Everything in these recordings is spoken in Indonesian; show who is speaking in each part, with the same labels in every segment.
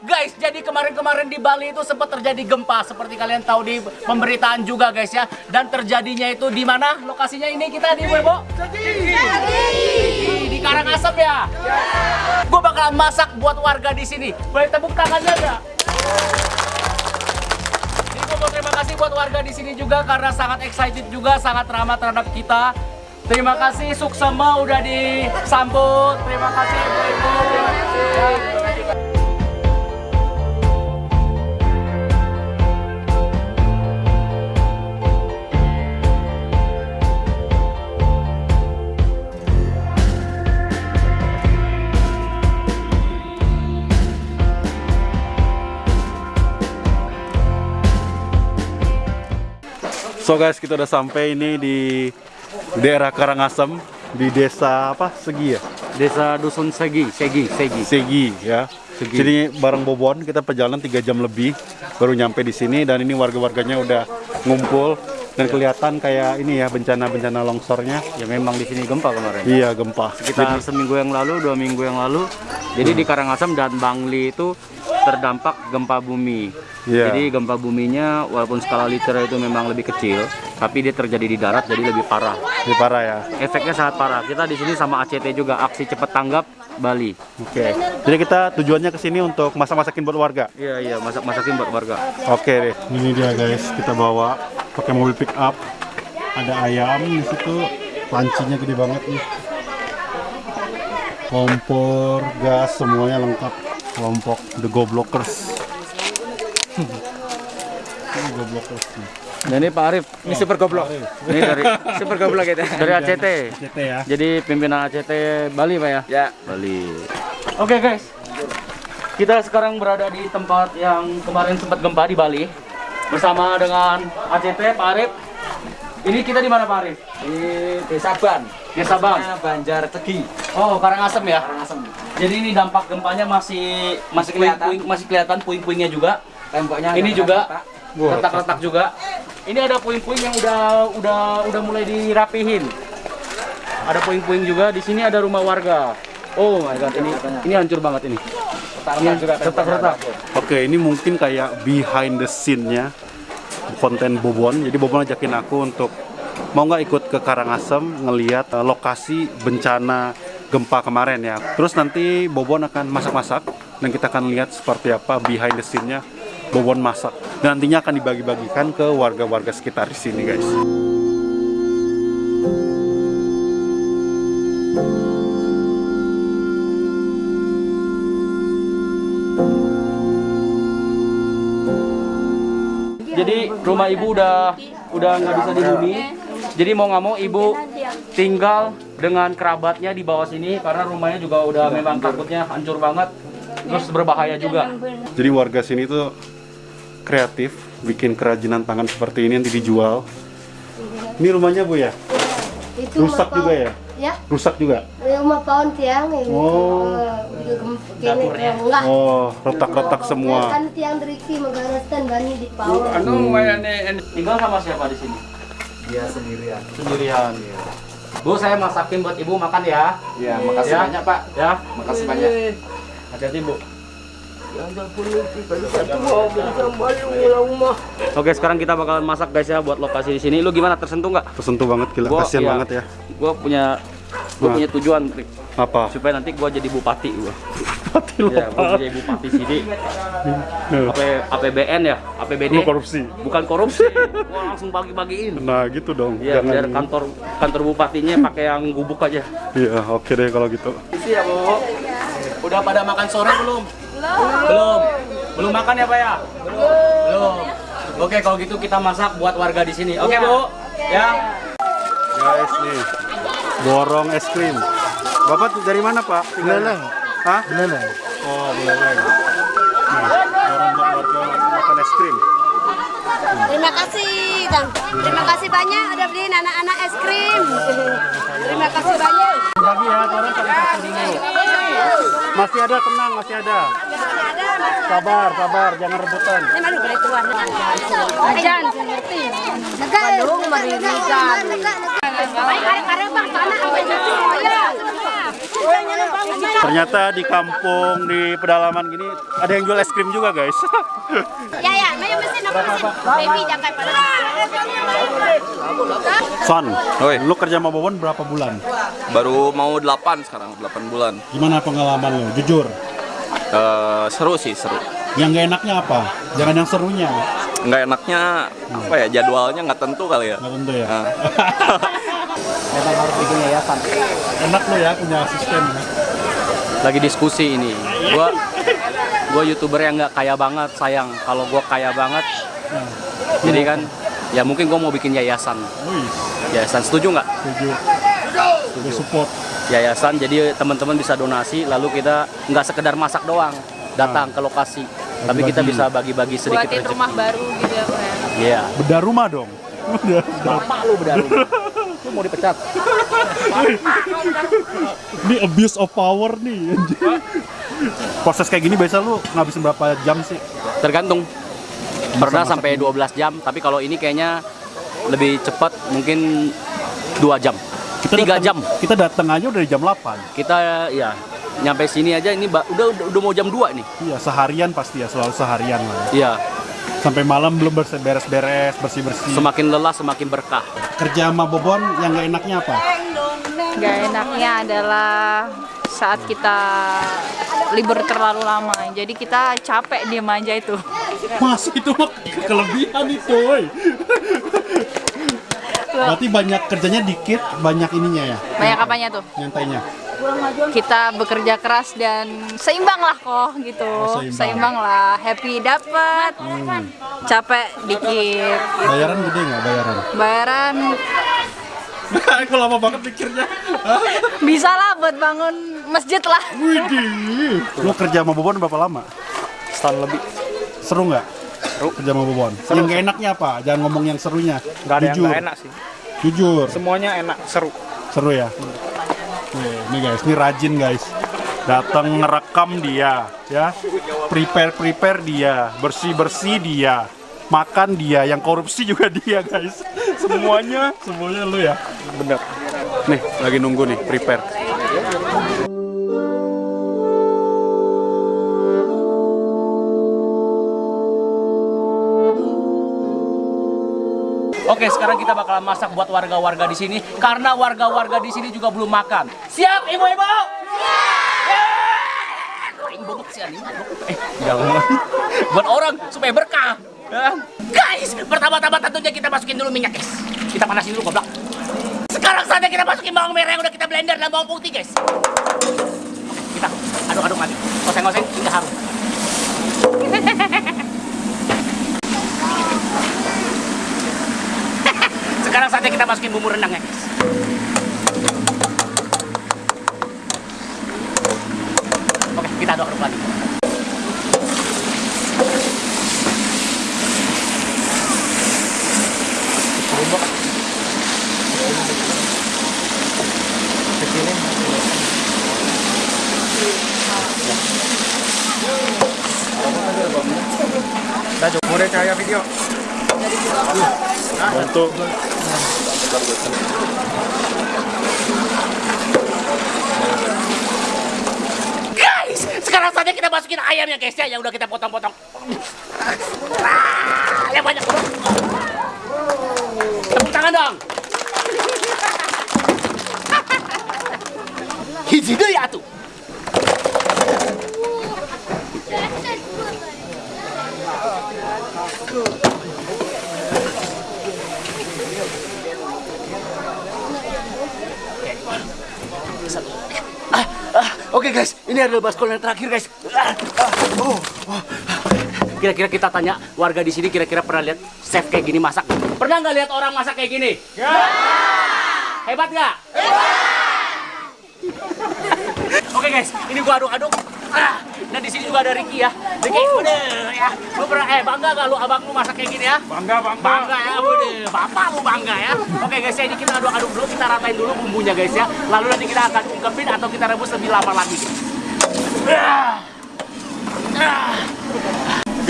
Speaker 1: Guys, jadi kemarin-kemarin di Bali itu sempat terjadi gempa seperti kalian tahu di pemberitaan juga guys ya. Dan terjadinya itu di mana? Lokasinya ini kita di Webo? Di Karangasem ya. Gue bakalan masak buat warga di sini. Boleh tepuk tangannya enggak? Jadi mau terima kasih buat warga di sini juga karena sangat excited juga, sangat ramah terhadap kita. Terima kasih Suksema udah disambut. Terima kasih Ibu-ibu. Terima kasih.
Speaker 2: So guys, kita udah sampai ini di daerah Karangasem di desa apa? Segi ya?
Speaker 3: Desa Dusun Segi, Segi, Segi.
Speaker 2: Segi ya.
Speaker 3: Segi.
Speaker 2: Jadi bareng Bobon kita perjalanan 3 jam lebih baru nyampe di sini dan ini warga-warganya udah ngumpul dan kelihatan kayak ini ya bencana-bencana longsornya.
Speaker 3: Ya memang di sini gempa kemarin.
Speaker 2: Iya, gempa.
Speaker 3: Sekitar seminggu yang lalu, dua minggu yang lalu. Jadi di Karangasem dan Bangli itu terdampak gempa bumi.
Speaker 2: Iya.
Speaker 3: Jadi gempa buminya walaupun skala liter itu memang lebih kecil, tapi dia terjadi di darat jadi lebih parah.
Speaker 2: Ini parah ya.
Speaker 3: Efeknya sangat parah. Kita di sini sama ACT juga aksi cepat tanggap Bali.
Speaker 2: Oke. Jadi kita tujuannya ke sini untuk masak-masakin buat warga.
Speaker 3: Iya iya masak masakin buat warga.
Speaker 2: Oke deh. Ini dia guys, kita bawa pakai mobil pick up. Ada ayam di situ, lancinya gede banget nih. Kompor, gas, semuanya lengkap. Kelompok The Goblockers. Ini Goblockers nih.
Speaker 3: Dan ini Pak Arif, ini super goblok. Ini dari super goblok kita. Dari ACT.
Speaker 2: CT ya.
Speaker 3: Jadi pimpinan ACT Bali Pak ya? Ya, Bali. Oke guys, kita sekarang berada di tempat yang kemarin sempat gempa di Bali bersama dengan ACT Pak Arif. Ini kita di mana Pak Arif?
Speaker 4: di Desa Ban,
Speaker 3: Desa Bang.
Speaker 4: Banjar Tegi,
Speaker 3: Oh, Karangasem ya.
Speaker 4: Karangasem.
Speaker 3: Jadi ini dampak gempanya masih masih
Speaker 4: kelihatan.
Speaker 3: puing-puing masih kelihatan puing-puingnya juga.
Speaker 4: Temboknya
Speaker 3: Ini
Speaker 4: ada
Speaker 3: juga
Speaker 4: retak.
Speaker 3: retak-retak juga. Ini ada puing-puing yang udah udah udah mulai dirapihin. Ada puing-puing juga. Di sini ada rumah warga. Oh my god, ini ini hancur banget ini.
Speaker 4: juga
Speaker 3: Retak-retak.
Speaker 2: Oke, ini mungkin kayak behind the scene-nya konten Bobon. Jadi Bobon ajakin aku untuk mau nggak ikut ke Karangasem ngelihat eh, lokasi bencana gempa kemarin ya. Terus nanti Bobon akan masak-masak dan kita akan lihat seperti apa behind the scene-nya Bobon masak. Dan nantinya akan dibagi-bagikan ke warga-warga sekitar di sini, guys.
Speaker 3: Jadi rumah ibu udah udah nggak bisa dihuni. Jadi mau nggak mau ibu tinggal dengan kerabatnya di bawah sini karena rumahnya juga udah memang takutnya hancur banget. Terus berbahaya juga.
Speaker 2: Jadi warga sini tuh kreatif, bikin kerajinan tangan seperti ini nanti dijual. Ini rumahnya Bu ya?
Speaker 5: Itu
Speaker 2: Rusak juga ya?
Speaker 5: Ya,
Speaker 2: Rusak juga?
Speaker 5: rumah pohon tiang ini.
Speaker 2: Oh.
Speaker 5: Dapurnya. Enggak.
Speaker 2: Oh, retak-retak semua.
Speaker 5: Kan tiang deriki megaraskan bani di pohon.
Speaker 4: Anu mayane
Speaker 3: Tinggal sama siapa di sini?
Speaker 4: dia sendirian.
Speaker 3: Sendirian. Bu, saya masakin buat ibu makan ya.
Speaker 4: Ya, makasih
Speaker 3: Ya.
Speaker 4: banyak Pak.
Speaker 3: Ya.
Speaker 4: Makasih banyak.
Speaker 3: Hati-hati bu. Oke, sekarang kita bakalan masak guys ya buat lokasi di sini. Lu gimana tersentuh nggak?
Speaker 2: Tersentuh banget gila,
Speaker 3: Gua-
Speaker 2: kasihan
Speaker 3: iya.
Speaker 2: banget ya.
Speaker 3: Gua punya gua
Speaker 2: Nah.
Speaker 3: punya tujuan Rick.
Speaker 2: Apa?
Speaker 3: supaya nanti gua jadi bupati gua.
Speaker 2: Mati lo.
Speaker 3: Ya, gua jadi bupati sini. AP, APBN ya, APBD.
Speaker 2: Lu korupsi.
Speaker 3: Bukan korupsi. Gua langsung bagi-bagiin.
Speaker 2: Nah, gitu dong.
Speaker 3: Iya,
Speaker 2: Jangan.
Speaker 3: biar kantor kantor bupatinya pakai yang gubuk aja.
Speaker 2: Iya, oke deh kalau gitu.
Speaker 3: Isi ya, Bu. Udah pada makan sore belum? Belum. Belum makan ya, Pak ya? Belum. Belum. Oke, kalau gitu kita masak buat warga di sini. Oke, Bu. Ya.
Speaker 2: Guys, nih. Borong es krim. Bapak dari mana, Pak? Beleleng. Hah? Beleleng. Oh, Beleleng. Nah, borong buat warga makan es krim.
Speaker 5: Terima kasih, Bang. Terima kasih banyak udah beliin anak-anak es krim. Terima kasih banyak.
Speaker 2: Bagi ya, orang satu dulu. Masih ada, tenang, masih ada. Sabar, sabar, jangan rebutan.
Speaker 5: Ini mana boleh tuan? Ajan, ngerti. Bandung meririkan. Ya.
Speaker 2: Ternyata di kampung di pedalaman gini ada yang jual es krim juga guys.
Speaker 5: Ya ya, mayo mesin apa mesin? Baby jangan pada.
Speaker 2: Son,
Speaker 6: Oi.
Speaker 2: lu kerja sama Bobon berapa bulan?
Speaker 6: Baru mau 8 sekarang, 8 bulan.
Speaker 2: Gimana pengalaman lu? Jujur.
Speaker 6: Eh, seru sih, seru.
Speaker 2: Yang gak enaknya apa? Jangan yang serunya.
Speaker 6: Nggak enaknya apa ya jadwalnya nggak tentu kali ya.
Speaker 2: Nggak tentu ya.
Speaker 6: Nah.
Speaker 3: Memang harus bikin yayasan.
Speaker 2: Enak lu ya punya asisten. ya.
Speaker 1: Lagi diskusi ini. Gua gua youtuber yang nggak kaya banget sayang. Kalau gua kaya banget, jadi kan ya mungkin gua mau bikin yayasan.
Speaker 2: Wih,
Speaker 1: Yayasan setuju nggak?
Speaker 2: setuju. Setuju support.
Speaker 1: Yayasan jadi teman-teman bisa donasi lalu kita nggak sekedar masak doang datang ke lokasi tapi kita bisa bagi-bagi sedikit
Speaker 7: buatin
Speaker 1: rezeki.
Speaker 7: rumah baru gitu ya Pak ya.
Speaker 1: Iya.
Speaker 2: Bedah rumah dong. Bedah-
Speaker 1: Bapak lu bedaru. lu mau dipecat.
Speaker 2: Ini abuse of power nih. Proses kayak gini biasa lu ngabisin berapa jam sih?
Speaker 1: Tergantung. Pernah sampai 12 jam, tapi kalau ini kayaknya lebih cepat mungkin 2 jam. Tiga
Speaker 2: datang-
Speaker 1: jam.
Speaker 2: Kita datang aja udah jam 8.
Speaker 1: Kita ya nyampe sini aja ini udah udah, udah mau jam 2 nih.
Speaker 2: Iya, seharian pasti ya, selalu seharian lah. ya.
Speaker 1: Iya,
Speaker 2: Sampai malam belum beres- beres-beres, bersih-bersih.
Speaker 1: semakin lelah semakin berkah.
Speaker 2: Kerja sama Bobon yang gak enaknya apa?
Speaker 7: Gak enaknya adalah saat kita libur terlalu lama jadi kita capek diem aja itu
Speaker 2: Mas itu mah kelebihan itu, woy. Berarti banyak kerjanya dikit, banyak ininya ya,
Speaker 7: banyak apanya tuh
Speaker 2: nyantainya.
Speaker 7: Kita bekerja keras dan seimbang lah kok gitu
Speaker 2: Oh, seimbang.
Speaker 7: lah happy dapat capek dikit
Speaker 2: Bayaran gede nggak bayaran?
Speaker 7: bayaran
Speaker 2: Aku lama banget mikirnya.
Speaker 7: bisa lah buat bangun masjid lah
Speaker 2: Widih. Lu kerja sama Bobon berapa lama?
Speaker 1: Setahun lebih.
Speaker 2: Seru nggak? Seru. Kerja sama Bobon. yang gak enaknya apa? Jangan ngomong yang serunya.
Speaker 8: Gak ada yang
Speaker 2: Jujur.
Speaker 8: gak enak sih.
Speaker 2: Jujur.
Speaker 8: Semuanya enak, seru.
Speaker 2: Seru ya. Ini guys, ini rajin guys. Datang ngerekam dia, ya. Prepare prepare dia, bersih bersih dia, makan dia, yang korupsi juga dia guys. Semuanya, semuanya lu ya.
Speaker 8: Bener.
Speaker 2: Nih, lagi nunggu nih, prepare.
Speaker 3: Oke, sekarang kita bakalan masak buat warga-warga di sini karena warga-warga di sini juga belum makan. Siap, ibu-ibu? Siap! Bobok sih anjing. Eh, jangan. Buat orang supaya berkah. Ya. Guys, pertama-tama tentunya kita masukin dulu minyak, guys. Kita panasin dulu, goblok. Sekarang saatnya kita masukin bawang merah yang udah kita blender dan bawang putih, guys. Kita aduk-aduk lagi. Oseng-oseng hingga harum. Sekarang saatnya kita masukin bumbu rendang ya guys. Oke, kita aduk-aduk lagi.
Speaker 8: Dah jom, boleh cahaya video.
Speaker 2: Untuk
Speaker 3: Guys, sekarang saatnya kita masukin ayamnya guys ya, yang udah kita potong-potong. Ah, yang banyak. Tepuk tangan dong. Hiji deh Oke guys, ini adalah baskol yang terakhir guys. Oh, oh. Kira-kira kita tanya warga di sini kira-kira pernah lihat chef kayak gini masak? Pernah nggak lihat orang masak kayak gini? Ya. Hebat nggak? Oke guys, ini gua aduk-aduk. Ah, dan di sini juga ada Ricky ya. Ricky, udah ya. Lu pernah eh bangga gak lu abang lu masak kayak gini ya?
Speaker 8: Bangga, bangga.
Speaker 3: Bangga ya, udah. Bapak lu bangga ya. Oke guys, ya ini kita aduk-aduk dulu, kita ratain dulu bumbunya guys ya. Lalu nanti kita akan ungkepin atau kita rebus lebih lama lagi.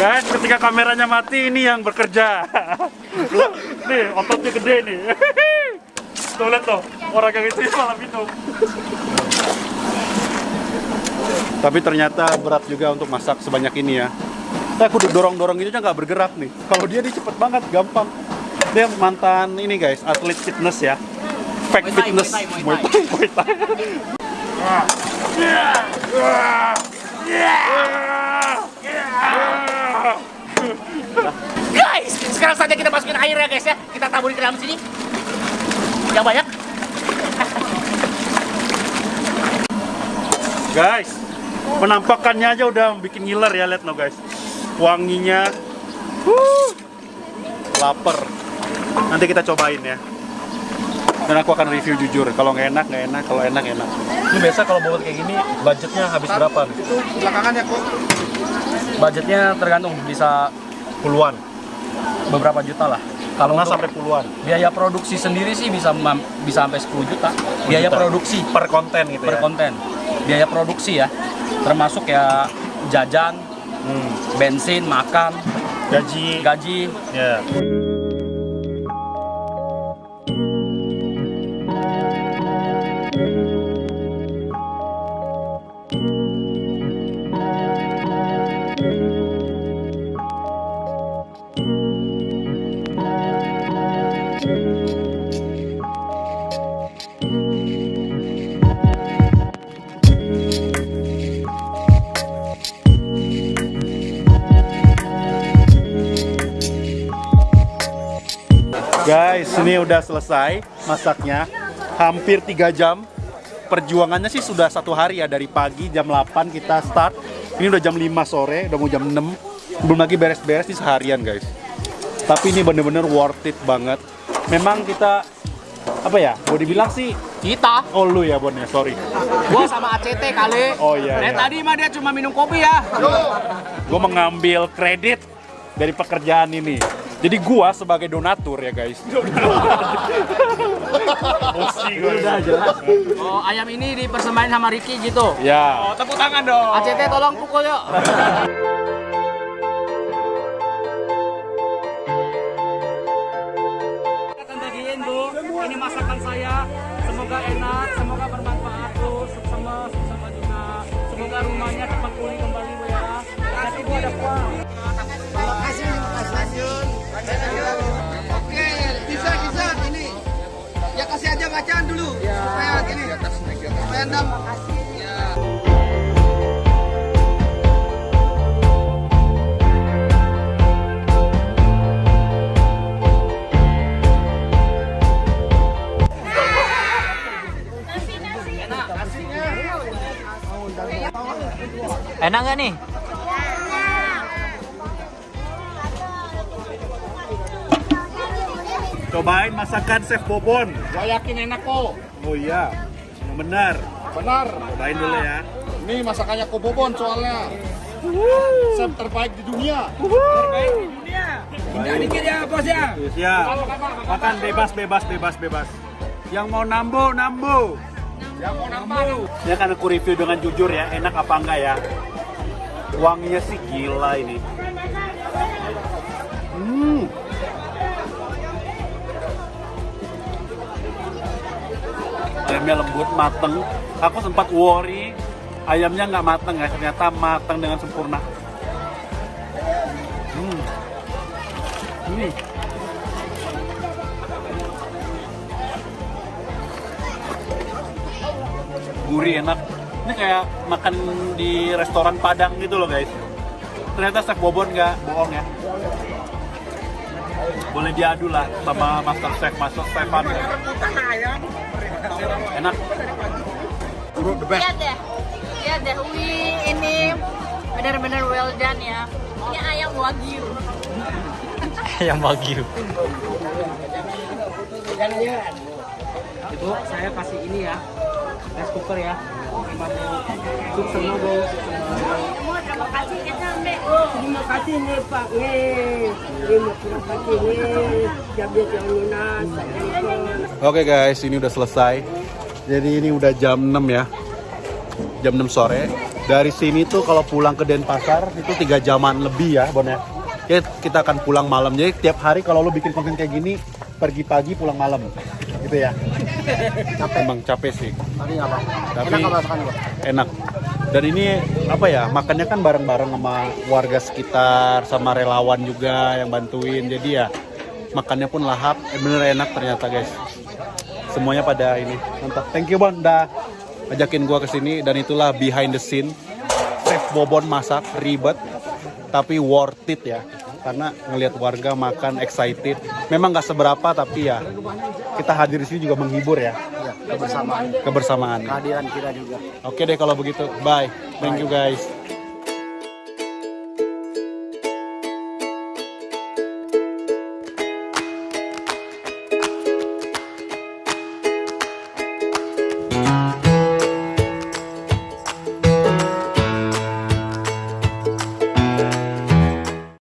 Speaker 2: Guys, ketika kameranya mati ini yang bekerja. nih, ototnya gede nih. tuh lihat tuh, orang yang itu malah minum. Tapi ternyata berat juga untuk masak sebanyak ini ya. Saya aku dorong-dorong gitu aja nggak bergerak nih. Kalau dia dia cepet banget, gampang. Dia mantan ini guys, atlet fitness ya. Fake
Speaker 1: Muay Thai,
Speaker 2: fitness.
Speaker 1: Muay Thai, Muay
Speaker 2: Thai, Muay Thai.
Speaker 1: Guys, sekarang saja kita masukin air ya guys ya. Kita taburin ke dalam sini. Yang banyak.
Speaker 2: Guys, penampakannya aja udah bikin ngiler ya, lihat no guys. Wanginya, wuh, lapar. Nanti kita cobain ya. Dan aku akan review jujur. Kalau nggak enak, nggak enak. Kalau enak, enak. Ini biasa kalau bobot kayak gini, budgetnya habis berapa? nih?
Speaker 9: Itu belakangan ya kok.
Speaker 3: Budgetnya tergantung bisa
Speaker 2: Puluhan.
Speaker 3: beberapa juta lah. Kalau
Speaker 2: nggak sampai puluhan.
Speaker 3: biaya produksi sendiri sih bisa bisa sampai 10 juta. Biaya
Speaker 2: juta.
Speaker 3: produksi
Speaker 2: Per konten gitu
Speaker 3: per
Speaker 2: ya.
Speaker 3: konten. Biaya produksi ya. Termasuk ya jajan,
Speaker 2: Hmm.
Speaker 3: bensin, makan,
Speaker 2: Gaji.
Speaker 3: gaji.
Speaker 2: Ya. Guys, ini udah selesai masaknya. Hampir 3 jam. Perjuangannya sih sudah satu hari ya dari pagi jam 8 kita start. Ini udah jam 5 sore, udah mau jam 6. Belum lagi beres-beres di seharian guys. Tapi ini bener-bener worth it banget. Memang kita apa ya? Mau dibilang sih
Speaker 1: Kita.
Speaker 2: Oh lu ya Bon ya, sorry.
Speaker 1: Gua sama ACT kali.
Speaker 2: Oh iya,
Speaker 1: Dari
Speaker 2: iya.
Speaker 1: tadi mah dia cuma minum kopi ya.
Speaker 2: Gue mengambil kredit dari pekerjaan ini. Jadi gua sebagai donatur ya guys. Gue. Udah jelas.
Speaker 1: Oh, ayam ini dipersembahin sama Ricky gitu.
Speaker 2: Ya.
Speaker 1: Tepuk tangan dong. ACT tolong pukul yuk. ini masakan saya. Semoga enak, semoga bermanfaat Bu, sama sama juga. Semoga rumahnya cepat pulih kembali Bu ya. Nanti Bu ada kuah.
Speaker 9: Oke, bisa bisa ini. Ya kasih aja bacaan dulu supaya gini. Supaya endam. Ya.
Speaker 1: Enak nggak nih?
Speaker 2: Cobain masakan Chef Bobon.
Speaker 9: Gua yakin enak kok.
Speaker 2: Oh iya. Yang benar.
Speaker 9: Benar.
Speaker 2: Cobain dulu ya.
Speaker 9: Ini masakannya Kobobon soalnya. Chef terbaik di dunia.
Speaker 1: dikit ya bos ya.
Speaker 2: Ya. Makan bebas bebas bebas bebas. Yang mau nambo nambo.
Speaker 9: Yang mau nambah.
Speaker 2: Ya kan aku review dengan jujur ya, enak apa enggak ya? Wanginya sih gila ini. Ayamnya lembut, mateng. Aku sempat worry ayamnya nggak mateng ya, ternyata mateng dengan sempurna. Hmm. Hmm. gurih enak ini kayak makan di restoran Padang gitu loh guys ternyata Chef Bobon nggak bohong ya boleh diadu lah sama Master Chef Master Stefan enak
Speaker 7: Lihat deh, lihat deh, wih ini benar-benar well done ya. Ini ayam wagyu.
Speaker 3: Yang wagyu.
Speaker 1: Ibu, saya kasih ini ya. Rice cooker ya.
Speaker 2: Oke guys, ini udah selesai. Jadi ini udah jam 6 ya. Jam 6 sore. Dari sini tuh kalau pulang ke Denpasar itu tiga jaman lebih ya, Bon. Ya, kita akan pulang malam. Jadi tiap hari kalau lo bikin konten kayak gini, pergi pagi pulang malam. Gitu ya. Capek. Emang capek sih.
Speaker 9: Tapi apa?
Speaker 2: Tapi
Speaker 9: Enak masakan
Speaker 2: enak. Dan ini apa ya makannya kan bareng-bareng sama warga sekitar, sama relawan juga yang bantuin. Jadi ya makannya pun lahap, eh, bener enak ternyata guys. Semuanya pada ini mantap. Thank you Bon, udah ajakin gua ke sini dan itulah behind the scene. Chef Bobon masak ribet tapi worth it ya karena ngelihat warga makan excited. Memang nggak seberapa tapi ya kita hadir di sini juga menghibur ya.
Speaker 1: Kebersamaan.
Speaker 2: Kebersamaan.
Speaker 1: Kehadiran kita juga.
Speaker 2: Oke deh kalau begitu. Bye. Thank you guys